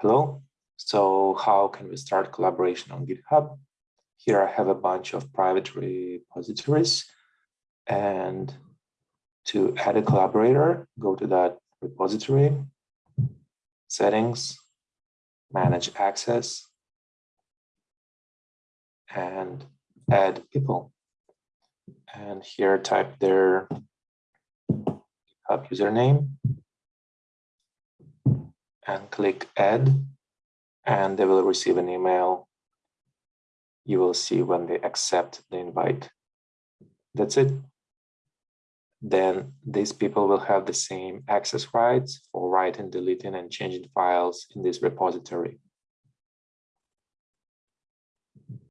Hello. So how can we start collaboration on GitHub? Here I have a bunch of private repositories and to add a collaborator, go to that repository, settings, manage access, and add people. And here type their GitHub username and click add and they will receive an email. You will see when they accept the invite. That's it. Then these people will have the same access rights for writing, deleting, and changing files in this repository.